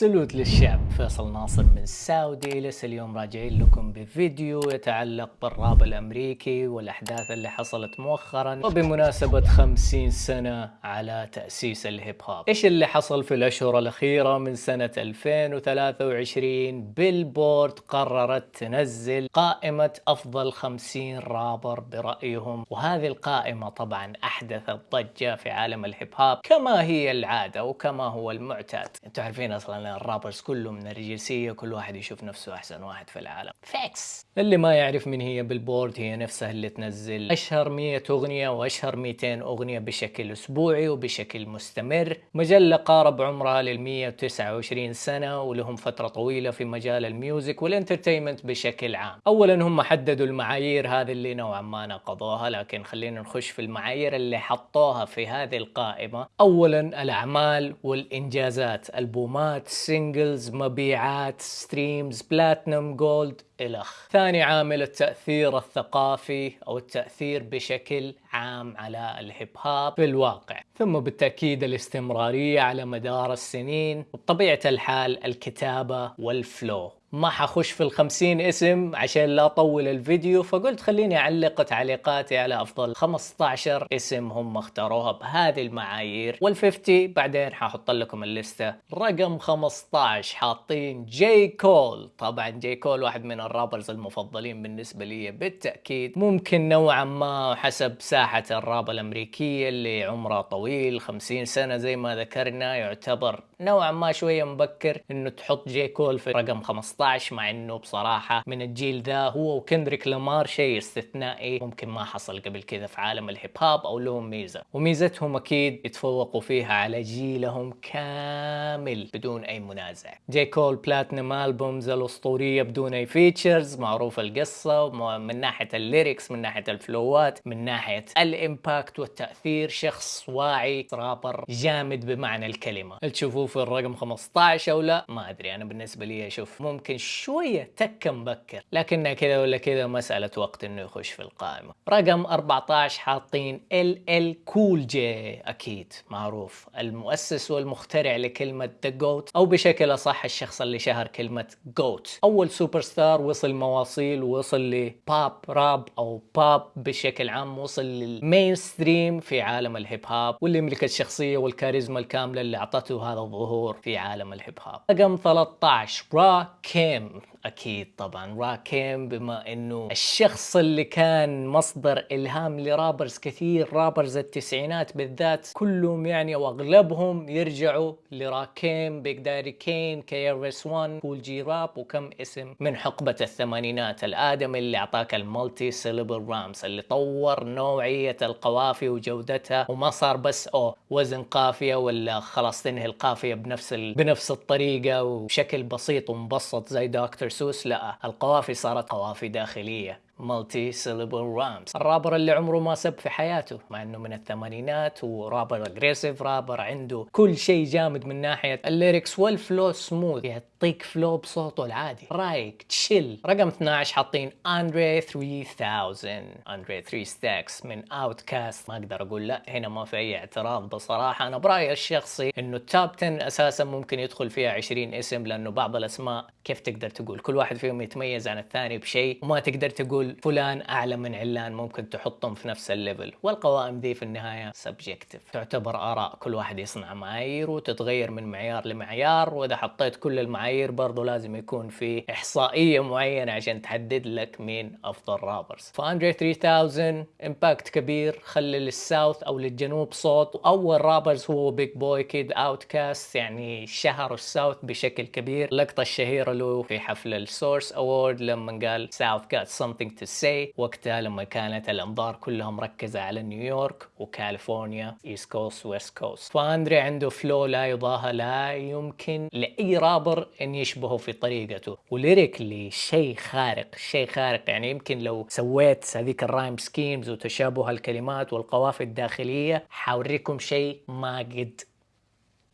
salute للشعب. فيصل ناصر من Saudi لسه اليوم راجعين لكم بفيديو يتعلق بالراب الأمريكي والأحداث اللي حصلت مؤخرا وبمناسبة 50 سنة على تأسيس الهيب هوب. إيش اللي حصل في الأشهر الأخيرة من سنة 2023 Billboard قررت تنزل قائمة أفضل 50 رابر برأيهم. وهذه القائمة طبعا احدثت ضجة في عالم الهيب هوب كما هي العادة وكما هو المعتاد. أنتم عارفين أصلا ال rappers كلهم من النرجسية كل واحد يشوف نفسه أحسن واحد في العالم. فيكس اللي ما يعرف من هي Billboard هي نفسها اللي تنزل. أشهر 100 أغنية وأشهر 200 أغنية بشكل أسبوعي وبشكل مستمر. مجلة قارب عمرها لل 129 سنة ولهم فترة طويلة في مجال ال music وال entertainment بشكل عام. اولا هم حددوا المعايير هذه اللي نوعا ما نقضوها لكن خلينا نخش في المعايير اللي حطوها في هذه القائمة. اولا الأعمال والإنجازات ألبومات singles مبيعات streams platinum gold إلخ. ثاني عامل التأثير الثقافي أو التأثير بشكل عام على الهيب هوب في الواقع ثم بالتأكيد الاستمرارية على مدار السنين وبطبيعة الحال الكتابة وال flow. ما حخش في الخمسين اسم عشان لا أطول الفيديو فقلت خليني أعلق تعليقاتي على أفضل 15 اسم هم اختاروها بهذه المعايير. وال50 بعدين ححط لكم الليستة رقم 15 حاطين جاي كول طبعا جاي كول واحد من ال rappers المفضلين بالنسبة لي بالتأكيد. ممكن نوعا ما حسب ساحة الراب الأمريكية اللي عمرها طويل 50 سنة زي ما ذكرنا يعتبر نوعا ما شوية مبكر إنه تحط جاي كول في رقم 15 مع إنه بصراحة من الجيل ذا هو وكندريك لامار شيء استثنائي ممكن ما حصل قبل كذا في عالم الهيب هوب أو لهم ميزة. وميزتهم أكيد يتفوقوا فيها على جيلهم كامل بدون أي منازع. جاي كول platinum albums الأسطورية بدون أي features معروف القصة من ناحية ال lyrics من ناحية الفلوات من ناحية ال impact والتأثير شخص واعي رابر جامد بمعنى الكلمة. تشوفوه في الرقم 15 أو لا؟ ما أدري أنا بالنسبة لي أشوف ممكن شوية تكه مبكر. لكنها كذا ولا كذا مساله وقت إنه يخش في القائمة. رقم 14 حاطين LL Cool J. أكيد معروف. المؤسس والمخترع لكلمة the GOAT أو بشكل أصح الشخص اللي شهر كلمة GOAT أول سوبر ستار وصل مواصيل ووصل ل pop rap أو باب بشكل عام وصل لل mainstream في عالم الهيب هوب واللي يملك الشخصية والكاريزما الكاملة اللي أعطته هذا الظهور في عالم الهيب هوب رقم 13 راكيم. أكيد طبعا. راكيم بما إنه الشخص اللي كان مصدر إلهام ل rappers كثير rappers التسعينات بالذات كلهم يعني وأغلبهم يرجعوا لراكيم Big Daddy Kane KRS-One Kool G Rap وكم اسم من حقبة الثمانينات. الادمي اللي أعطاك ال multisyllable rhymes اللي طور نوعية القوافي وجودتها وما صار بس أو وزن قافية ولا خلاص تنهي القافية بنفس ال... بنفس الطريقة وبشكل بسيط ومبسط زي دكتور سوس لا القوافي صارت قوافي داخلية. multi-syllable rhymes ال rapper اللي عمره ما سب في حياته مع إنه من الثمانينات و rapper aggressive rapper عنده كل شيء جامد من ناحية ال lyrics وال flow smooth يعطيك flow بصوته العادي. رايق تشيل رقم 12 حاطين اندري 3000 اندري 3 ستاكس من OutKast ما أقدر أقول لا هنا ما في أي اعتراض بصراحة. أنا برأيي الشخصي إنه ال top 10 أساسا ممكن يدخل فيها 20 اسم لأنه بعض الأسماء كيف تقدر تقول؟ كل واحد فيهم يتميز عن الثاني بشيء وما تقدر تقول فلان أعلى من علان ممكن تحطهم في نفس ال level والقوائم دي في النهاية subjective تعتبر آراء كل واحد يصنع معايير وتتغير من معيار لمعيار وإذا حطيت كل المعايير برضو لازم يكون في إحصائية معينة عشان تحدد لك مين أفضل rappers فأندري 3000 impact كبير خلي لل South أو للجنوب صوت. أول rappers هو بيج بوي كيد OutKast يعني شهر ال South بشكل كبير. اللقطه الشهيرة له في حفل ال Source Award لما قال South got something say. وقتها لما كانت الأنظار كلها مركزة على نيويورك وكاليفورنيا East Coast West Coast فأندري عنده flow لا يضاهى لا يمكن لأي رابر إن يشبهه في طريقته. و lyrically شيء خارق شيء خارق. يعني يمكن لو سويت هذيك ال rhyme schemes وتشابه الكلمات والقوافي الداخلية حوريكم شيء ما قد.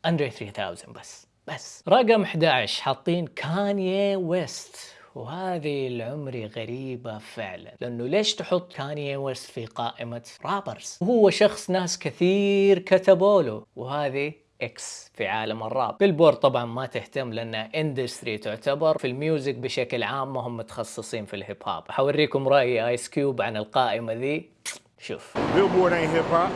اندري 3000 بس. بس. رقم 11 حاطين كانيي ويست وهذه العمري غريبة فعلا لأنه ليش تحط كاني ويست في قائمة rappers؟ وهو شخص ناس كثير كتبوا له وهذه X في عالم الراب. بيلبورد طبعا ما تهتم لانها industry تعتبر في ال music بشكل عام ما هم متخصصين في ال hip hop حوريكم رأي ايس كيوب عن القائمة ذي. شوف. Billboard ain't hip hop,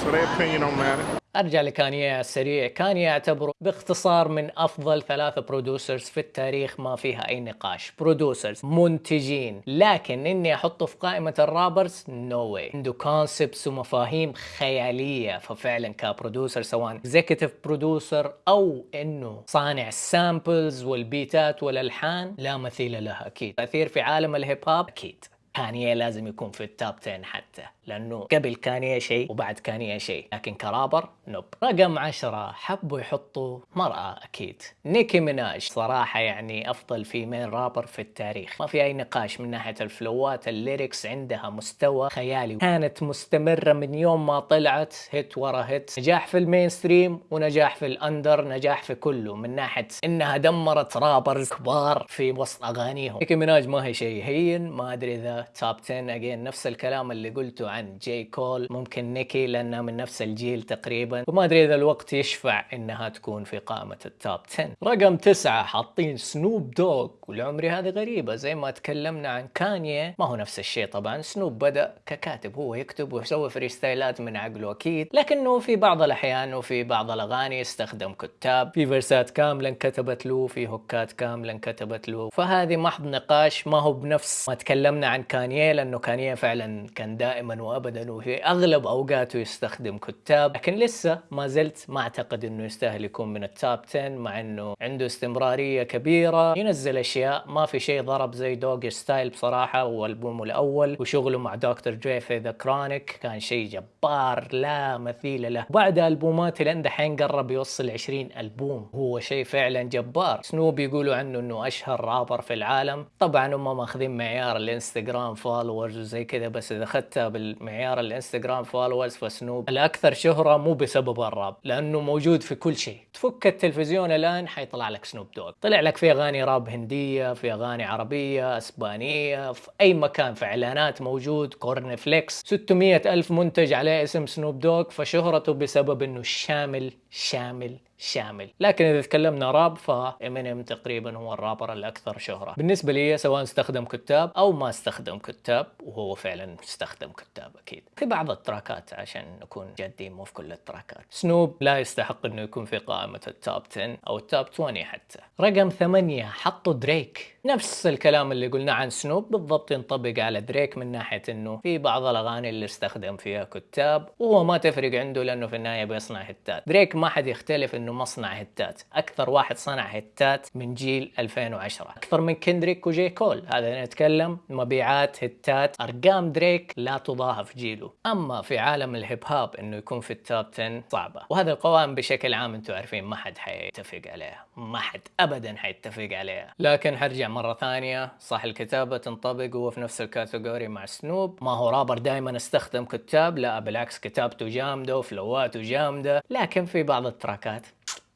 so their opinion don't matter. أرجع لكانيا السريع كانيا يعتبر باختصار من أفضل ثلاثة producers في التاريخ ما فيها أي نقاش. producers منتجين. لكن إني احطه في قائمة ال rappers no no way عنده concepts ومفاهيم خيالية. ففعلا ك producer سواء executive producer أو إنه صانع ال samples والبيتات والألحان لا مثيل لها أكيد. تأثير في عالم ال hip hop أكيد. كانيا لازم يكون في ال top 10 حتى. لأنه قبل كانيا شيء وبعد كانيا شيء لكن ك rapper nope. رقم عشرة حبوا يحطوا مرأة أكيد. نيكي ميناج صراحة يعني أفضل female rapper في التاريخ. ما في أي نقاش من ناحية الفلوات ال lyrics عندها مستوى خيالي. كانت مستمرة من يوم ما طلعت hit ورا hit. نجاح في ال mainstream ونجاح في ال under نجاح في كله. من ناحية إنها دمرت rappers كبار في وسط أغانيهم. نيكي ميناج ما هي شيء هين ما أدري إذا top 10 again نفس الكلام اللي قلته عن جي كول ممكن نيكي لأنها من نفس الجيل تقريبا. وما أدري إذا الوقت يشفع إنها تكون في قائمة ال top 10 رقم تسعة حاطين سنوب دوغ ولعمري هذه غريبة. زي ما تكلمنا عن كانيا ما هو نفس الشيء طبعا. سنوب بدأ ككاتب هو يكتب ويسوي فريستايلات من عقله أكيد. لكنه في بعض الأحيان وفي بعض الأغاني استخدم كتاب. في verseات كاملة انكتبت له في hookات كاملة انكتبت له. فهذه محط نقاش ما هو بنفس ما تكلمنا عن كانيا لأنه كانيا فعلا كان دائما وابدا وفي أغلب أوقاته يستخدم كتاب لكن لسه ما زلت ما أعتقد إنه يستاهل يكون من ال top 10 مع إنه عنده استمرارية كبيرة. ينزل أشياء ما في شيء ضرب زي Doggystyle بصراحة والبومه الأول وشغله مع دكتور دري في The Chronic. كان شيء جبار لا مثيل له. بعد ألبومات اللي دحين قرب يوصل 20 ألبوم. هو شيء فعلا جبار. سنوب يقولوا عنه إنه أشهر رابر في العالم. طبعا هم ماخذين معيار الإنستغرام followers وزي كذا بس إذا أخذتها بالمعيار الانستغرام followers فسنوب الأكثر شهرة مو بسبب الراب لأنه موجود في كل شيء. تفك التلفزيون الآن حيطلع لك سنوب دوغ طلع لك في أغاني راب هندية في أغاني عربية إسبانية في أي مكان في إعلانات موجود corn flakes 600 ألف منتج عليه اسم سنوب دوغ فشهرته بسبب إنه شامل شامل شامل. لكن إذا تكلمنا راب فامينيم تقريبا هو الرابر الأكثر شهرة. بالنسبة لي سواء استخدم كتاب أو ما استخدم كتاب وهو فعلا استخدم كتاب أكيد. في بعض ال trackات عشان نكون جادين مو في كل ال trackات. سنوب لا يستحق إنه يكون في قائمة ال top 10 أو ال top 20 حتى. رقم ثمانية حطوا دريك. نفس الكلام اللي قلنا عن سنوب بالضبط ينطبق على دريك من ناحية إنه في بعض الأغاني اللي استخدم فيها كتاب وهو ما تفرق عنده لأنه في النهاية بيصنع hitات دريك ما حد يختلف إنه مصنع hitات. أكثر واحد صنع hitات من جيل 2010 أكثر من كندريك وجي كول هذا نتكلم مبيعات hitات. أرقام دريك لا تضاهى في جيله. أما في عالم ال hip hop إنه يكون في ال top 10 صعبة. وهذه القوائم بشكل عام أنتم عارفين ما حد حيتفق عليها ما حد ابدا حيتفق عليها لكن حرجع مرة ثانية. صح الكتابة تنطبق هو في نفس ال category مع سنوب. ما هو رابر دائما استخدم كتاب. لا بالعكس كتابته جامدة وفلواته جامدة. لكن في بعض التراكات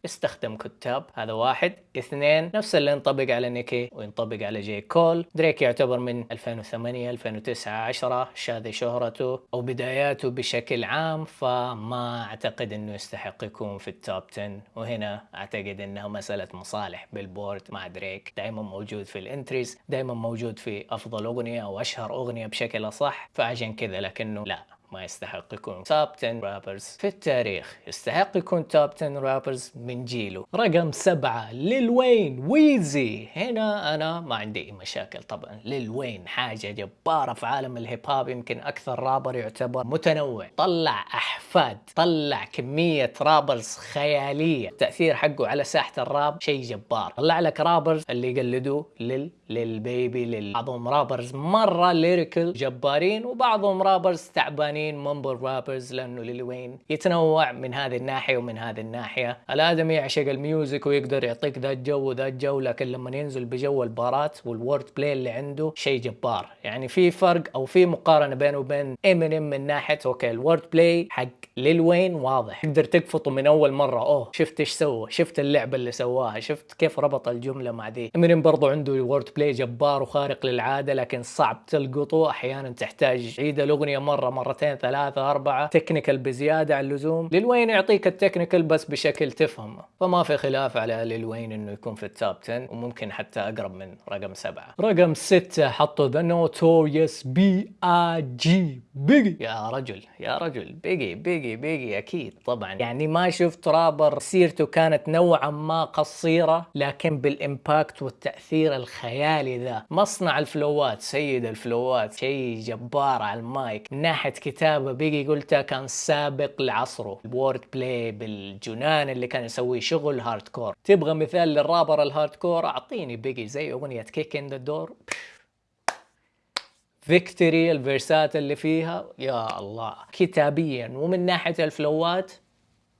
استخدم كتاب هذا واحد. اثنين نفس اللي ينطبق على نيكي وينطبق على جي كول. دريك يعتبر من 2008 2009 10 هذي شهرته أو بداياته بشكل عام فما أعتقد إنه يستحق يكون في ال top 10 وهنا أعتقد إنها مسألة مصالح. Billboard مع دريك دائما موجود في ال entries دائما موجود في أفضل أغنية أو أشهر أغنية بشكل أصح. فعشان كذا لكنه لا. ما يستحق يكون top 10 rappers في التاريخ. يستحق يكون top 10 rappers من جيله رقم سبعة ليل وين ويزي هنا أنا ما عندي أي مشاكل. طبعا ليل وين حاجة جبارة في عالم الهيب هوب يمكن أكثر رابر يعتبر متنوع. طلع أحفاد طلع كمية rappers خيالية. التأثير حقه على ساحة الراب شيء جبار. طلع لك rappers اللي يقلدوه ل Lil Baby ل بعضهم rappers مرة lyrical جبارين وبعضهم rappers تعبانين. mumble rappers لأنه ليل وين يتنوع من هذه الناحية ومن هذه الناحية. الآدمي يعشق ال music ويقدر يعطيك ذا الجو وذا الجو لكن لما ينزل بجو البارات وال wordplay اللي عنده شيء جبار. يعني في فرق أو في مقارنة بينه وبين امينيم من ناحية okay ال wordplay حق ليل وين واضح. تقدر تقفطه من أول مرة أوه شفت إيش سوى؟ شفت اللعبة اللي سواها شفت كيف ربط الجملة مع ذي امينيم برضو عنده wordplay جبار وخارق للعادة لكن صعب تلقطه. أحيانا تحتاج عيد الأغنية مرة مرتين. مرتين ثلاثة أربعة technical بزيادة عن اللزوم. ليل وين يعطيك ال technical بس بشكل تفهمه فما في خلاف على ليل وين إنه يكون في ال top 10 وممكن حتى أقرب من رقم سبعة. رقم ستة حطوا The Notorious B.I.G. بيجي يا رجل يا رجل. بيجي بيجي بيجي أكيد طبعا. يعني ما شفت رابر سيرته كانت نوعا ما قصيرة لكن بال impact والتأثير الخيالي ذا. مصنع الفلوات سيد الفلوات شيء جبار على المايك. من ناحية كتابة بيجي قلتها كان سابق لعصره. ال wordplay بالجنان اللي كان يسويه شغل hardcore تبغى مثال لل rapper ال hardcore أعطيني بيجي زي أغنية Kick in the Door Victory الفيرسات اللي فيها. يا الله. كتابيا. ومن ناحية الفلوات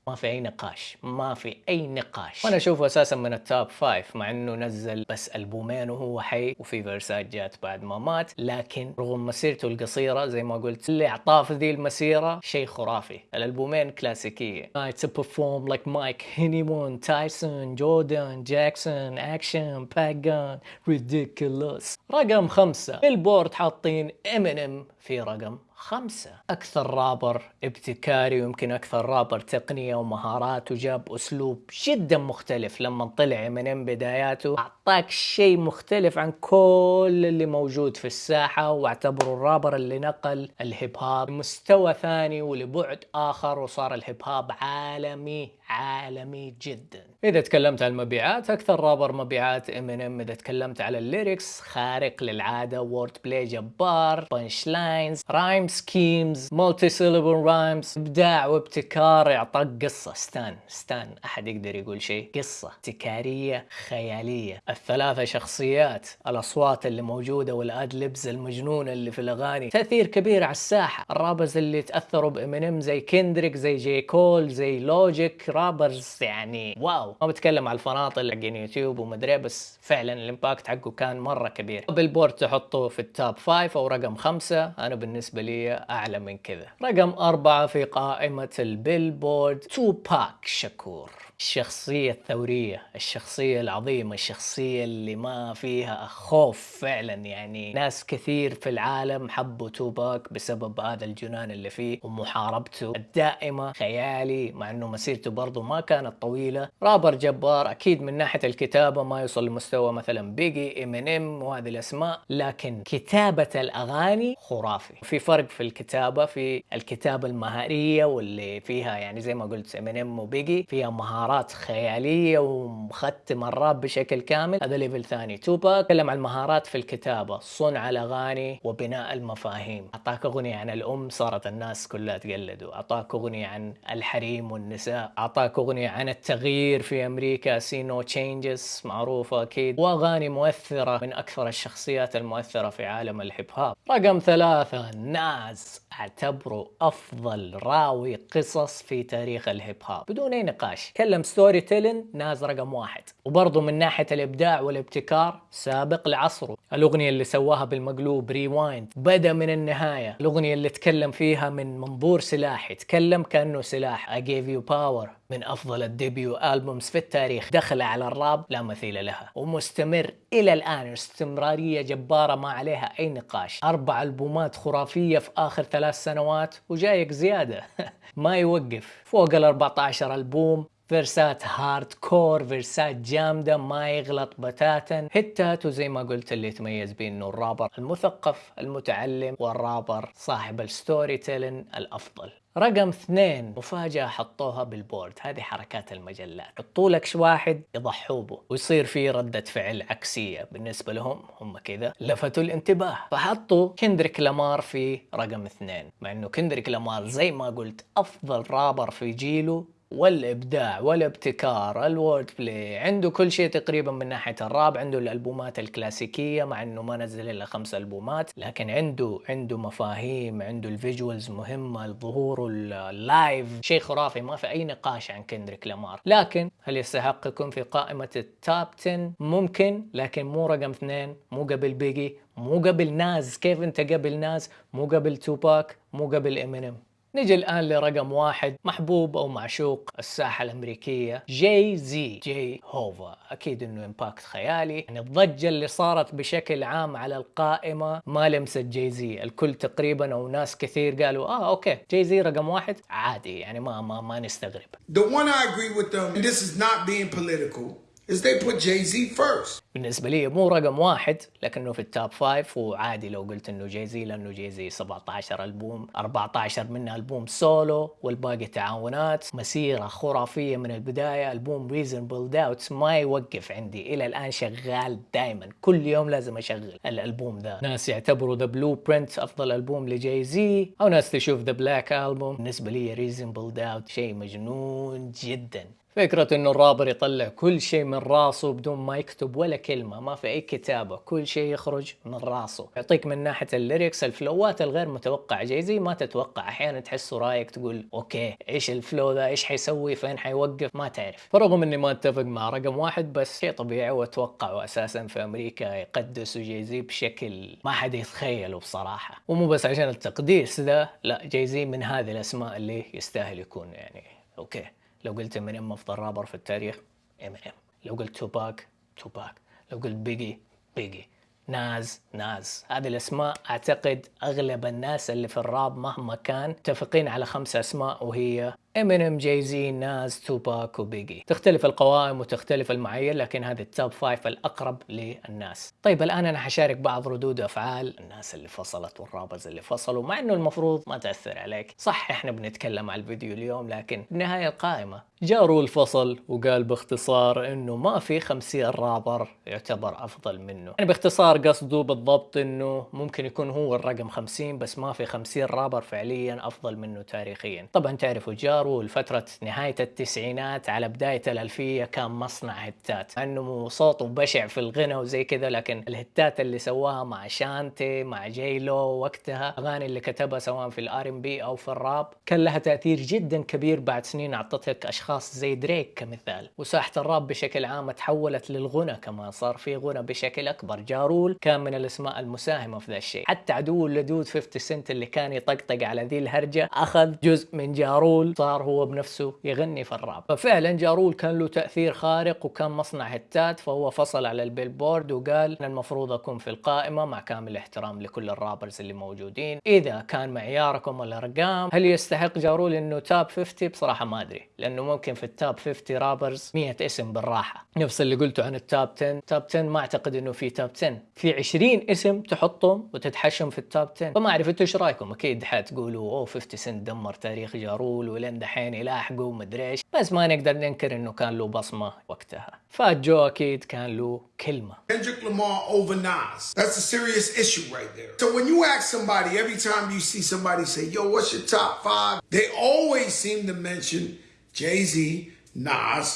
ما في أي نقاش ما في أي نقاش. وأنا أشوفه أساسا من ال top five مع إنه نزل بس ألبومين وهو حي وفي فيرسات جات بعد ما مات. لكن رغم مسيرته القصيرة زي ما قلت اللي أعطاه في ذي المسيرة شيء خرافي. الألبومين كلاسيكية. To perform like Mike Henneman Tyson Jordan Jackson Action Pagan Ridiculous. رقم خمسة. Billboard حاطين امينيم في رقم خمسة. أكثر رابر ابتكاري ويمكن أكثر رابر تقنية ومهارات وجاب أسلوب جدا مختلف لما طلع من بداياته. أعطاك شيء مختلف عن كل اللي موجود في الساحة وأعتبره الرابر اللي نقل الهيب هاب مستوى ثاني ولبعد آخر وصار الهيب هاب عالمي عالمي جدا. إذا تكلمت عن المبيعات أكثر رابر مبيعات امينيم إذا تكلمت على ال lyrics خارق للعادة wordplay جبار punchlines rhyme schemes multi syllable rhymes إبداع وابتكار يعطاك قصة. ستان ستان أحد يقدر يقول شيء؟ قصة ابتكارية خيالية. الثلاثة شخصيات الأصوات اللي موجودة وال ad-libs المجنونة اللي في الأغاني. تأثير كبير على الساحة. ال rappers اللي تأثروا بامينيم زي كندريك زي جي كول زي لوجيك rappers يعني wow. ما بتكلم على الفناطل حقين يوتيوب ومدري بس فعلا ال impact حقه كان مرة كبير. Billboard تحطه في ال top five أو رقم خمسة. أنا بالنسبة لي أعلى من كذا. رقم أربعة في قائمة البيلبورد. توباك شكور. الشخصية الثورية الشخصية العظيمة الشخصية اللي ما فيها خوف فعلا. يعني ناس كثير في العالم حبوا توباك بسبب هذا الجنان اللي فيه ومحاربته الدائمة خيالي مع إنه مسيرته برضو ما كانت طويلة. رابر جبار أكيد من ناحية الكتابة ما يوصل لمستوى مثلا بيجي امينيم وهذه الأسماء لكن كتابة الأغاني خرافي. في فرق في الكتابة في الكتابة المهارية واللي فيها يعني زي ما قلت امينيم وبيجي فيها مهارات مهارات خيالية ومختم الراب بشكل كامل. هذا level ثاني. توبا تكلم عن المهارات في الكتابة صنع الأغاني وبناء المفاهيم. أعطاك أغنية عن الأم صارت الناس كلها تقلده أعطاك أغنية عن الحريم والنساء. أعطاك أغنية عن التغيير في أمريكا. see no changes معروفة أكيد. وأغاني مؤثرة من أكثر الشخصيات المؤثرة في عالم الهيب هوب رقم ثلاثة ناز. أعتبره أفضل راوي قصص في تاريخ الهيب هوب بدون أي نقاش. تكلم storytelling ناز رقم واحد. وبرضه من ناحية الإبداع والابتكار سابق لعصره. الأغنية اللي سواها بالمقلوب Rewind بدأ من النهاية. الأغنية اللي تكلم فيها من منظور سلاح يتكلم كأنه سلاح. I gave you power. من أفضل ال debut albums في التاريخ. دخلة على الراب لا مثيل لها. ومستمر إلى الآن. استمرارية جبارة ما عليها أي نقاش. أربع ألبومات خرافية في آخر ثلاث سنوات. وجايك زيادة. ما يوقف. فوق ال 14 ألبوم. verse ات hardcore verse ات جامده ما يغلط بتاتا hit ات وزي ما قلت اللي يتميز به انه الرابر المثقف المتعلم والرابر صاحب ال storytelling الافضل رقم اثنين مفاجأة حطوها Billboard هذه حركات المجلات حطوا لك واحد يضحوا به ويصير في ردة فعل عكسية بالنسبة لهم هم كذا لفتوا الانتباه فحطوا كندريك لامار في رقم اثنين مع انه كندريك لامار زي ما قلت افضل رابر في جيله والإبداع والابتكار ال wordplay عنده كل شيء تقريبا من ناحية الراب عنده الألبومات الكلاسيكية مع إنه ما نزل إلا خمس ألبومات لكن عنده عنده مفاهيم عنده ال visuals مهمة ظهوره ال live شيء خرافي ما في أي نقاش عن كندريك لامار. لكن هل يستحق يكون في قائمة ال top 10 ممكن لكن مو رقم اثنين مو قبل بيجي مو قبل ناز كيف أنت قبل ناز مو قبل توباك مو قبل امينيم نجي الآن لرقم واحد محبوب أو معشوق الساحة الأمريكية جاي زي جاي هوفا أكيد أنه impact خيالي. يعني الضجة اللي صارت بشكل عام على القائمة ما لمست جاي زي. الكل تقريبا أو ناس كثير قالوا آه okay جاي زي رقم واحد عادي يعني ما ما ما نستغرب. The one I agree with them, and this is not being political, is they put Jay Z first. بالنسبة لي مو رقم واحد لكنه في ال top five وعادي لو قلت إنه جايزي لأنه جايزي 17 ألبوم 14 منها ألبوم سولو والباقي تعاونات مسيرة خرافية من البداية ألبوم Reasonable Doubt ما يوقف عندي. إلى الآن شغال دائما كل يوم لازم أشغل الألبوم ذا. ناس يعتبروا The Blueprint أفضل ألبوم لجايزي أو ناس تشوف The Black Album بالنسبة لي Reasonable Doubt شيء مجنون جدا. فكرة إنه الرابر يطلع كل شيء من راسه بدون ما يكتب ولا كلمة ما في أي كتابة كل شيء يخرج من راسه. يعطيك من ناحية ال lyrics ال flow ات الغير متوقعة. جاي زي ما تتوقع أحيانا تحسه رايك تقول okay إيش ال flow ذا؟ إيش حيسوي؟ فين حيوقف؟ ما تعرف. فرغم إني ما أتفق مع رقم واحد بس شيء طبيعي واتوقعه أساسا في أمريكا يقدسوا جاي زي بشكل ما حد يتخيله بصراحة. ومو بس عشان التقديس ده لا جاي زي من هذه الأسماء اللي يستاهل يكون يعني. okay. لو قلت امينيم أفضل رابر في التاريخ امينيم لو قلت توباك توباك. لو قلت بيجي بيجي. ناز ناز. هذه الأسماء أعتقد أغلب الناس اللي في الراب مهما كان متفقين على خمس أسماء وهي امينيم جاي زي ناز توباك وبيجي تختلف القوائم وتختلف المعايير لكن هذه ال top five الأقرب للناس. طيب الآن أنا حشارك بعض ردود أفعال الناس اللي فصلت وال rappers اللي فصلوا مع إنه المفروض ما تأثر عليك. صح إحنا بنتكلم على الفيديو اليوم لكن بالنهايه القائمة. جا رول فصل وقال باختصار إنه ما في 50 رابر يعتبر أفضل منه. يعني باختصار قصده بالضبط إنه ممكن يكون هو الرقم 50 بس ما في 50 رابر فعليا أفضل منه تاريخيا. طبعا تعرفوا جا رول لفترة نهاية التسعينات على بداية الألفية كان مصنع hit ات. إنه صوته بشع في الغنى وزي كذا لكن ال hit ات اللي سواها مع شانتي مع جيلو وقتها أغاني اللي كتبها سواء في ال R&B أو في الراب كان لها تأثير جدا كبير بعد سنين أعطتك أشخاص زي دريك كمثال. وساحة الراب بشكل عام تحولت للغنى كمان صار في غنى بشكل أكبر. جا رول كان من الأسماء المساهمة في ذا الشيء. حتى عدو اللدود 50 سنت اللي كان يطقطق على ذي الهرجة أخذ جزء من جا رول صار هو بنفسه يغني في الراب. ففعلا جا رول كان له تأثير خارق وكان مصنع hit ات فهو فصل على ال Billboard وقال أنا المفروض أكون في القائمة مع كامل الاحترام لكل الرابرز اللي موجودين. إذا كان معياركم الأرقام هل يستحق جارول انه تاب 50 بصراحة ما أدري لأنه ممكن في التاب 50 رابرز 100 اسم بالراحة. نفس اللي قلته عن التاب 10 تاب 10 ما أعتقد إنه في تاب 10 في 20 اسم تحطهم وتتحشم في التاب 10 فما أعرف أنتوا إيش رأيكم؟ أكيد حتقولوا أوه 50 سنت دمر تاريخ جارول ولين دحين يلاحقوا ومدري إيش بس ما نقدر ننكر انه كان له بصمه وقتها فات جو أكيد كان له كلمه Kendrick Lamar over Nas. That's a serious issue right there. So when you ask somebody, every time you see somebody say, yo, what's your top five? They always seem to mention Jay-Z, Nas,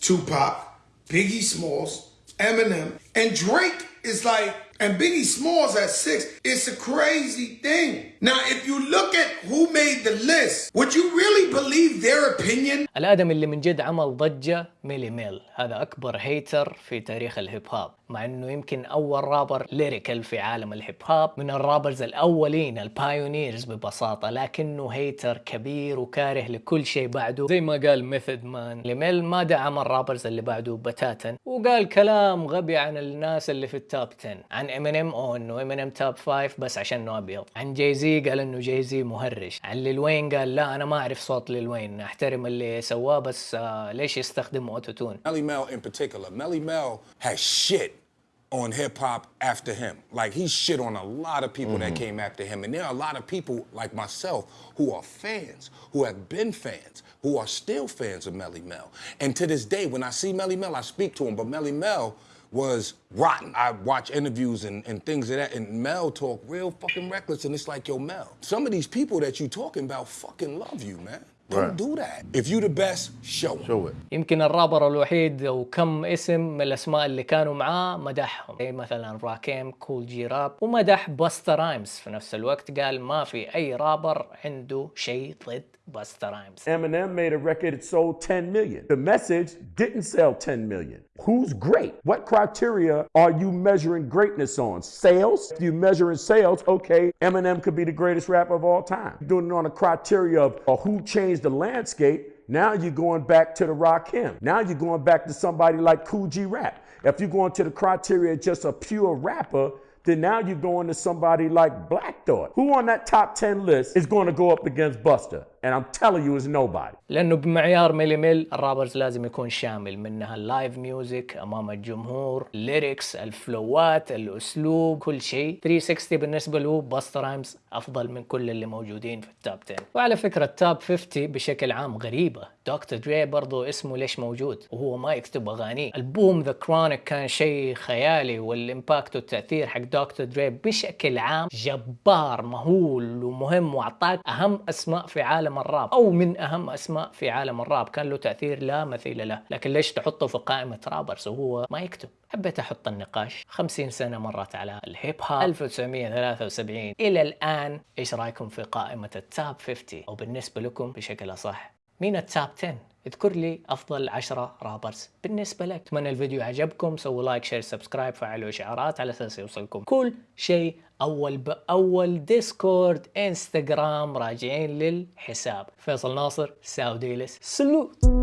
Tupac, Biggie Smalls, Eminem, and Drake is like, and Biggie Smalls at six. It's a crazy thing. Now, if you look at who made the list, would you really believe their opinion? الآدمي اللي من جد عمل ضجة ميلي ميل. هذا أكبر hater في تاريخ الهيب هوب مع إنه يمكن أول rapper lyrical في عالم الهيب هوب من ال rappers الأولين ال pioneers ببساطة. لكنه hater كبير وكاره لكل شيء بعده. زي ما قال ميثود مان. ميلي ميل ما دعم ال rappers اللي بعده بتاتا. وقال كلام غبي عن الناس اللي في ال top 10 عن امينيم أو إنه امينيم top 5 بس عشانه ابيض عن جاي زي قال انه جاي زي مهرج عن ليل وين قال لا أنا ما اعرف صوت ليل وين احترم اللي سواه بس آه ليش يستخدم اوتو تون Melly Mel in particular. Melly Mel has shit on hip hop after him. Like he shit on a lot of people that came after him. And there are a lot of people like myself who are fans, who have been fans, who are still fans of Melly Mel. And to this day, when I see Melly Mel, I speak to him. But Melly Mel was rotten. I watch interviews and, and things of that, and Mel talk real fucking reckless, and it's like, yo, Mel, some of these people that you talking about fucking love you, man. Don't do that. If you the best, show. Show it. يمكن الرابر الوحيد أو كم اسم من الاسماء اللي كانوا معاه مدحهم زي مثلا راكيم كول جي راب ومدح باستا رايمز في نفس الوقت قال ما في اي رابر عنده شيء ضد Busta Rhymes Eminem made a record that sold 10 million. The message didn't sell 10 million. Who's great? What criteria are you measuring greatness on? Sales? If you're measuring sales, okay, Eminem could be the greatest rapper of all time. Doing it on a criteria of uh, who changed the landscape. Now you're going back to the Rakim. Now you're going back to somebody like Cool G Rap. If you're going to the criteria just a pure rapper, then now you're going to somebody like Black Thought. Who on that top 10 list is going to go up against Busta? And I'm telling you, it's nobody. لأنه بمعيار ميلي ميل ال rappers لازم يكون شامل منها ال live music أمام الجمهور ال lyrics ال flow ات الأسلوب كل شيء. 360 بالنسبة له باستا رايمز أفضل من كل اللي موجودين في ال top 10 وعلى فكرة ال top 50 بشكل عام غريبة. دكتور دري برضو اسمه ليش موجود؟ وهو ما يكتب اغانيه البوم The Chronic كان شيء خيالي وال impact والتأثير حق دكتور دري بشكل عام جبار مهول ومهم وأعطاك أهم أسماء في عالم الراب. أو من أهم أسماء في عالم الراب. كان له تأثير لا مثيل له. لكن ليش تحطه في قائمة rappers؟ وهو ما يكتب. حبيت أحط النقاش 50 سنة مرت على الهيب هوب 1973 إلى الآن إيش رأيكم في قائمة ال top 50 أو بالنسبة لكم بشكل أصح مين ال top 10 اذكر لي أفضل 10 rappers بالنسبة لك. أتمنى الفيديو عجبكم سووا like share subscribe فعلوا إشعارات على أساس يوصلكم كل شيء أول باول ديسكورد انستغرام راجعين للحساب. فيصل ناصر ساوديلس salute.